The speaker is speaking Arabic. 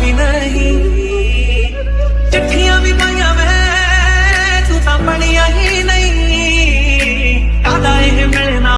بناهي